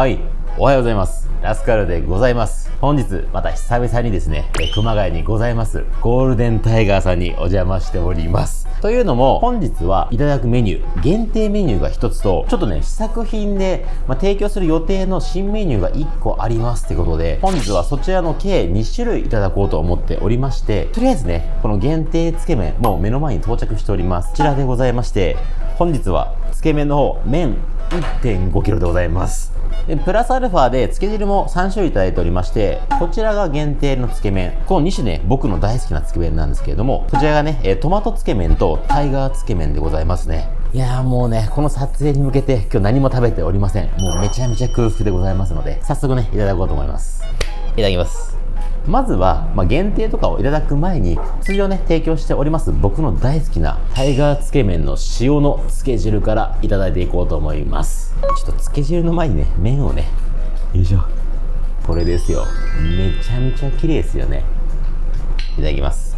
はい。おはようございます。ラスカルでございます。本日また久々にですね熊谷にございます。ゴールデンタイガーさんにお邪魔しております。というのも本日はいただくメニュー限定メニューが1つとちょっとね試作品で、まあ、提供する予定の新メニューが1個ありますってことで本日はそちらの計2種類いただこうと思っておりましてとりあえずねこの限定つけ麺もう目の前に到着しております。こちらでございまして本日はつけ麺の方麺 1.5kg でございます。でプラスアルファでつけ汁も3種類いただいておりましてこちらが限定のつけ麺。この2種ね僕の大好きなつけ麺なんですけれどもこちらがねトマトつけ麺とタイガーつけ麺でございますね。いやーもうねこの撮影に向けて今日何も食べておりません。もうめちゃめちゃ空腹でございますので早速ねいただこうと思います。いただきます。まずは、まあ、限定とかをいただく前に通常ね提供しております僕の大好きなタイガーつけ麺の塩のつけ汁からいただいていこうと思います。ちょっとつけ汁の前にね麺をねよいしょ。これですよ。めちゃめちゃ綺麗ですよね。いただきます。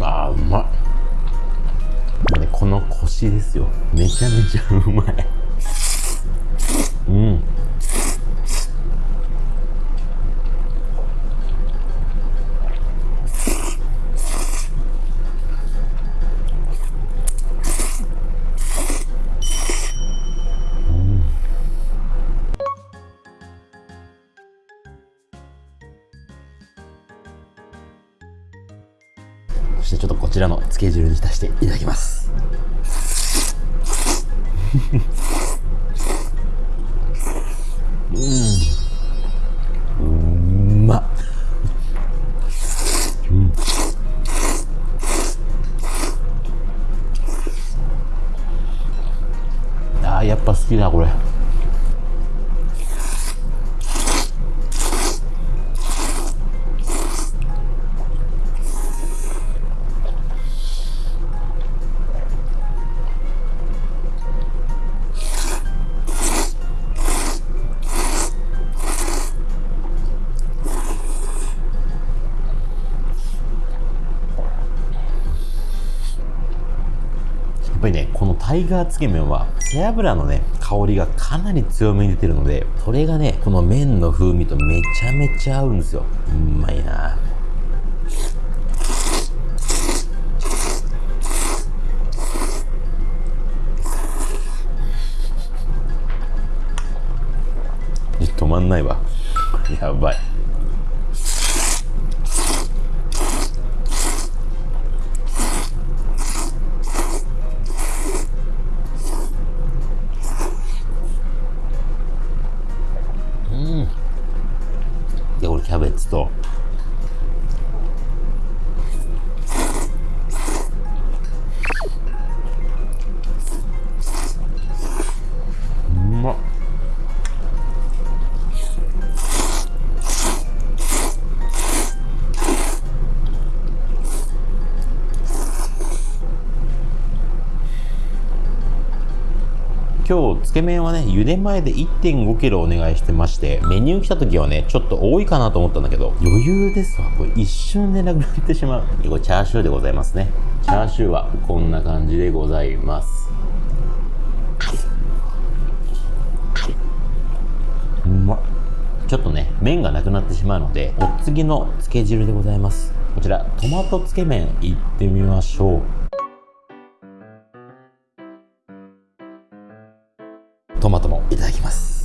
あーうまい。このコシですよ。めちゃめちゃうまい。うん。そしてちょっとこちらのつけ汁に浸していただきます。うん。うまっうん。あーやっぱ好きだこれ。イガーつけ麺は背脂のね香りがかなり強めに出てるのでそれがねこの麺の風味とめちゃめちゃ合うんですよ。うまいな。止まんないわ。やばい。と。今日つけ麺はね茹で前で 1.5kg お願いしてましてメニュー来た時はねちょっと多いかなと思ったんだけど余裕ですわ。これ一瞬でなくなってしまう。これチャーシューでございますね。チャーシューはこんな感じでございます。うまっ。ちょっとね麺がなくなってしまうのでお次のつけ汁でございます。こちらトマトつけ麺いってみましょう。トマトもいただきます。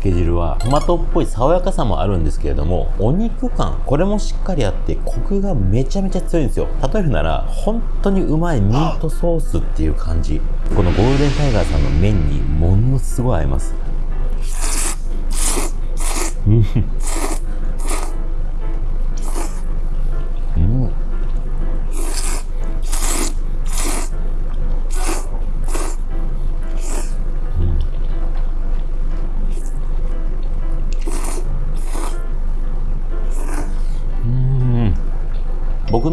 トの漬け汁はトマトっぽい爽やかさもあるんですけれどもお肉感これもしっかりあってコクがめちゃめちゃ強いんですよ。例えるなら本当にうまいミートソースっていう感じ。このゴールデンタイガーさんの麺にものすごい合います。うん。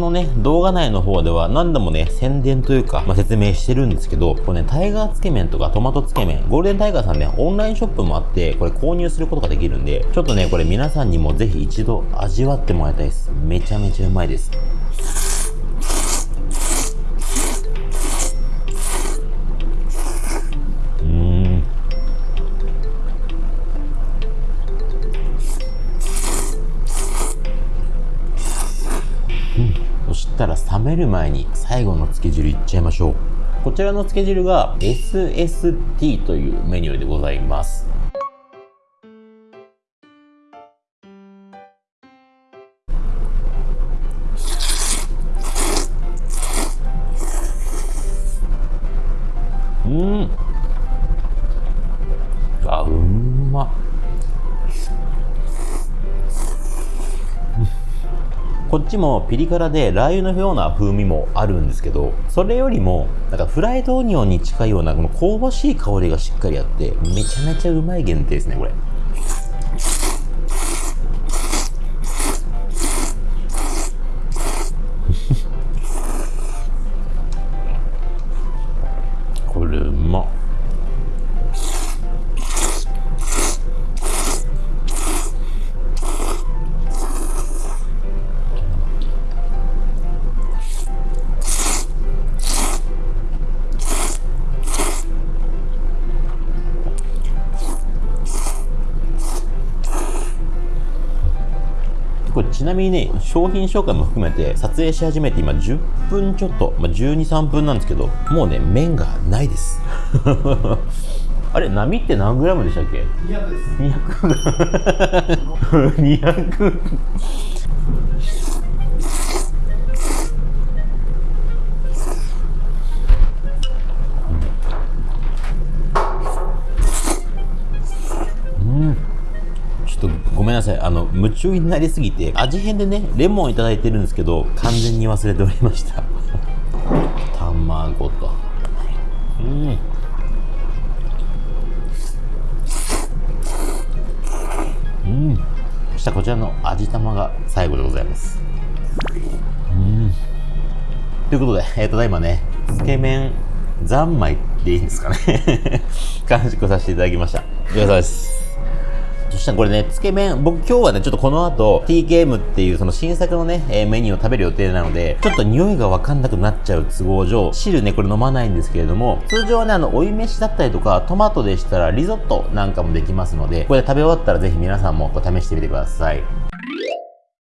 のね、動画内の方では何度もね、宣伝というか、まあ、説明してるんですけど、これね、タイガーつけ麺とかトマトつけ麺、ゴールデンタイガーさんね、オンラインショップもあって、これ購入することができるんで、ちょっとね、これ皆さんにもぜひ一度味わってもらいたいです。めちゃめちゃうまいです。したら冷める前に最後のつけ汁いっちゃいましょう。こちらのつけ汁が SST というメニューでございます。こっちもピリ辛でラー油のような風味もあるんですけどそれよりもなんかフライドオニオンに近いようなこの香ばしい香りがしっかりあってめちゃめちゃうまい限定ですねこれ。なみにね、商品紹介も含めて撮影し始めて今10分ちょっと、まあ、12、3分なんですけど、もうね、麺がないです。あれ、波って何グラムでしたっけ ?200 です。200。200めんなさい。あの、夢中になりすぎて、味変でね、レモンいただいてるんですけど、完全に忘れておりました。卵と。うん。うん。そしたらこちらの味玉が最後でございます。うん。ということで、えー、ただいまね、つけ麺三昧でいいんですかね 完食させていただきました。お疲れ様です。そしたらこれね、つけ麺、僕今日はね、ちょっとこの後、TKM っていうその新作のね、え、メニューを食べる予定なので、ちょっと匂いがわかんなくなっちゃう都合上、汁ね、これ飲まないんですけれども、通常はね、あの、追い飯だったりとか、トマトでしたらリゾットなんかもできますので、これ食べ終わったらぜひ皆さんもこう試してみてください。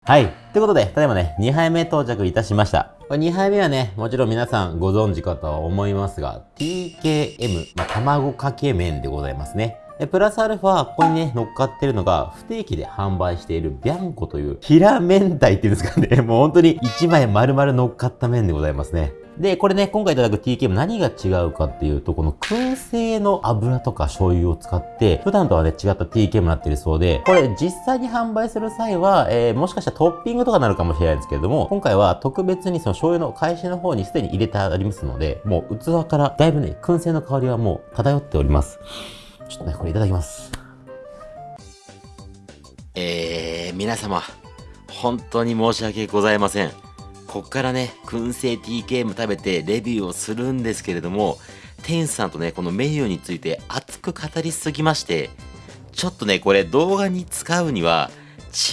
はい。ということで、ただいまね、2杯目到着いたしました。これ2杯目はね、もちろん皆さんご存知かとは思いますが、TKM、まあ、卵かけ麺でございますね。で、プラスアルファ、ここにね、乗っかってるのが、不定期で販売しているビャンコという、平明太っていうんですかね、もう本当に1枚丸々乗っかった麺でございますね。で、これね、今回いただく TKM 何が違うかっていうと、この燻製の油とか醤油を使って、普段とはね、違った TKM になってるそうで、これ実際に販売する際は、えー、もしかしたらトッピングとかになるかもしれないんですけれども、今回は特別にその醤油の返しの方にすでに入れてありますので、もう器からだいぶね、燻製の香りはもう漂っております。ちょっとね、これいただきます。えー、皆様、本当に申し訳ございません。こっからね、燻製 TKM 食べてレビューをするんですけれども、店主さんとね、このメニューについて熱く語りすぎまして、ちょっとね、これ動画に使うには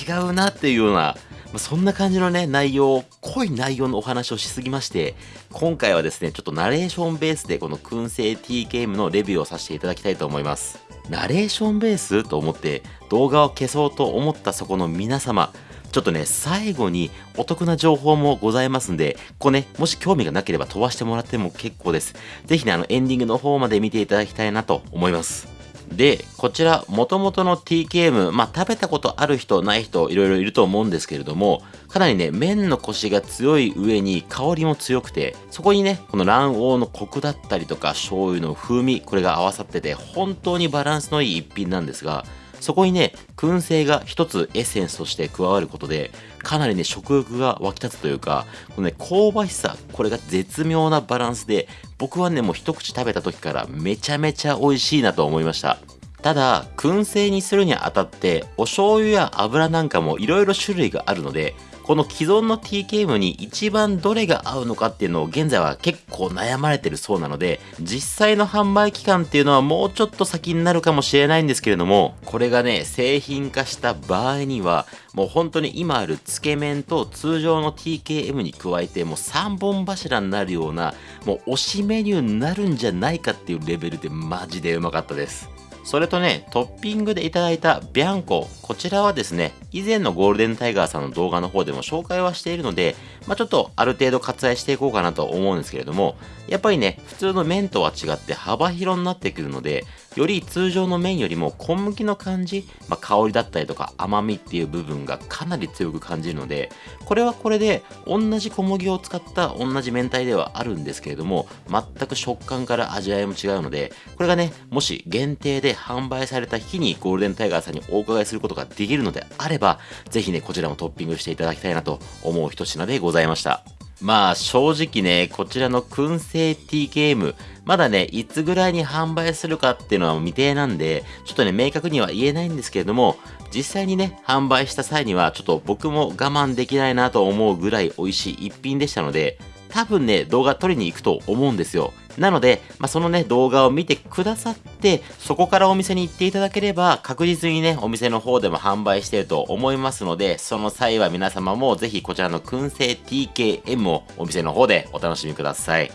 違うなっていうようなまそんな感じのね、内容、濃い内容のお話をしすぎまして、今回はですね、ちょっとナレーションベースでこの燻製 TKM のレビューをさせていただきたいと思います。ナレーションベースと思って動画を消そうと思ったそこの皆様、ちょっとね、最後にお得な情報もございますんで、ここね、もし興味がなければ飛ばしてもらっても結構です。ぜひね、あの、エンディングの方まで見ていただきたいなと思います。で、こちら、元々の TKM、まあ、食べたことある人、ない人、いろいろいると思うんですけれども、かなりね、麺のコシが強い上に香りも強くて、そこにね、この卵黄のコクだったりとか、醤油の風味、これが合わさってて、本当にバランスのいい一品なんですが、そこにね、燻製が一つエッセンスとして加わることで、かなりね、食欲が湧き立つというか、このね、香ばしさ、これが絶妙なバランスで、僕はね、もう一口食べた時からめちゃめちゃ美味しいなと思いました。ただ、燻製にするにあたって、お醤油や油なんかも色々種類があるので、この既存の TKM に一番どれが合うのかっていうのを現在は結構悩まれてるそうなので、実際の販売期間っていうのはもうちょっと先になるかもしれないんですけれども、これがね、製品化した場合には、もう本当に今あるつけ麺と通常の TKM に加えてもう3本柱になるような、もう推しメニューになるんじゃないかっていうレベルでマジでうまかったです。それとね、トッピングでいただいたビャンコ。こちらはですね、以前のゴールデンタイガーさんの動画の方でも紹介はしているので、まあ、ちょっとある程度割愛していこうかなと思うんですけれども、やっぱりね、普通の麺とは違って幅広になってくるので、より通常の麺よりも小麦の感じ、まあ、香りだったりとか甘みっていう部分がかなり強く感じるので、これはこれで同じ小麦を使った同じ明太ではあるんですけれども、全く食感から味わいも違うので、これがね、もし限定で販売された日にゴールデンタイガーさんにお伺いすることができるのであれば、ぜひね、こちらもトッピングしていただきたいなと思う一品でございます。ざいました。まあ正直ね、こちらの燻製ティーゲーム、まだね、いつぐらいに販売するかっていうのは未定なんで、ちょっとね、明確には言えないんですけれども、実際にね、販売した際には、ちょっと僕も我慢できないなと思うぐらい美味しい一品でしたので、多分ね、動画撮りに行くと思うんですよ。なので、まあ、そのね、動画を見てくださって、そこからお店に行っていただければ、確実にね、お店の方でも販売していると思いますので、その際は皆様もぜひこちらの燻製 TKM をお店の方でお楽しみください。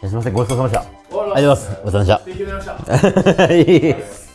すみません、ごちそうさまでした。ありがとうございます。ごちそうさまでした。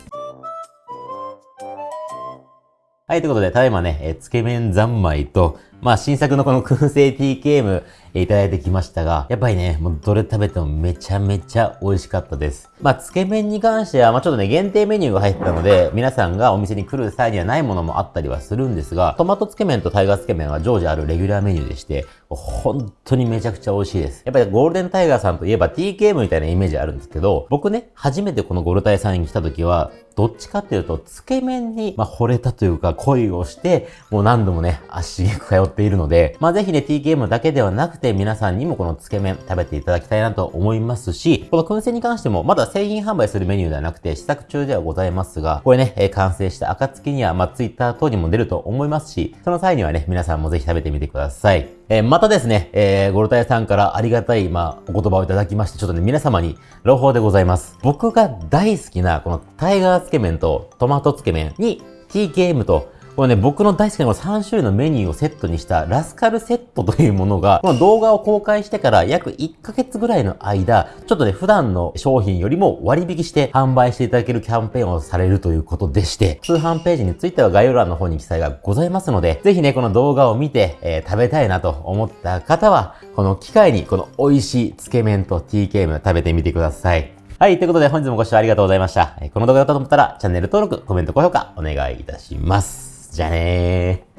はい、ということで、ただいまね、えつけ麺三昧と、まあ、新作のこの燻製 TKM、えいただいてきましたが、やっぱりね、もうどれ食べてもめちゃめちゃ美味しかったです。まあ、つけ麺に関しては、まあ、ちょっとね、限定メニューが入ったので、皆さんがお店に来る際にはないものもあったりはするんですが、トマトつけ麺とタイガーつけ麺は常時あるレギュラーメニューでして、本当にめちゃくちゃ美味しいです。やっぱりゴールデンタイガーさんといえば TKM みたいなイメージあるんですけど、僕ね、初めてこのゴルタイさんに来た時は、どっちかっていうと、つけ麺に、まあ、惚れたというか、恋をして、もう何度もね、足しげく通っているので、まあ、ぜひね、TKM だけではなくて、皆さんにもこのつけ麺食べていただきたいなと思いますし、この燻製に関しても、まだ製品販売するメニューではなくて、試作中ではございますが、これね、え、完成した暁には、まあ、Twitter 等にも出ると思いますし、その際にはね、皆さんもぜひ食べてみてください。えー、またですね、えー、ゴルタヤさんからありがたい、まあ、お言葉をいただきまして、ちょっとね、皆様に朗報でございます。僕が大好きな、このタイガーつけ麺とトマトつけ麺に TKM とこれね、僕の大好きなこの3種類のメニューをセットにしたラスカルセットというものが、この動画を公開してから約1ヶ月ぐらいの間、ちょっとね、普段の商品よりも割引して販売していただけるキャンペーンをされるということでして、通販ページについては概要欄の方に記載がございますので、ぜひね、この動画を見て、えー、食べたいなと思った方は、この機会にこの美味しいつけ麺と TKM 食べてみてください。はい。ということで本日もご視聴ありがとうございました。この動画だったと思ったらチャンネル登録、コメント、高評価お願いいたします。じゃあねー。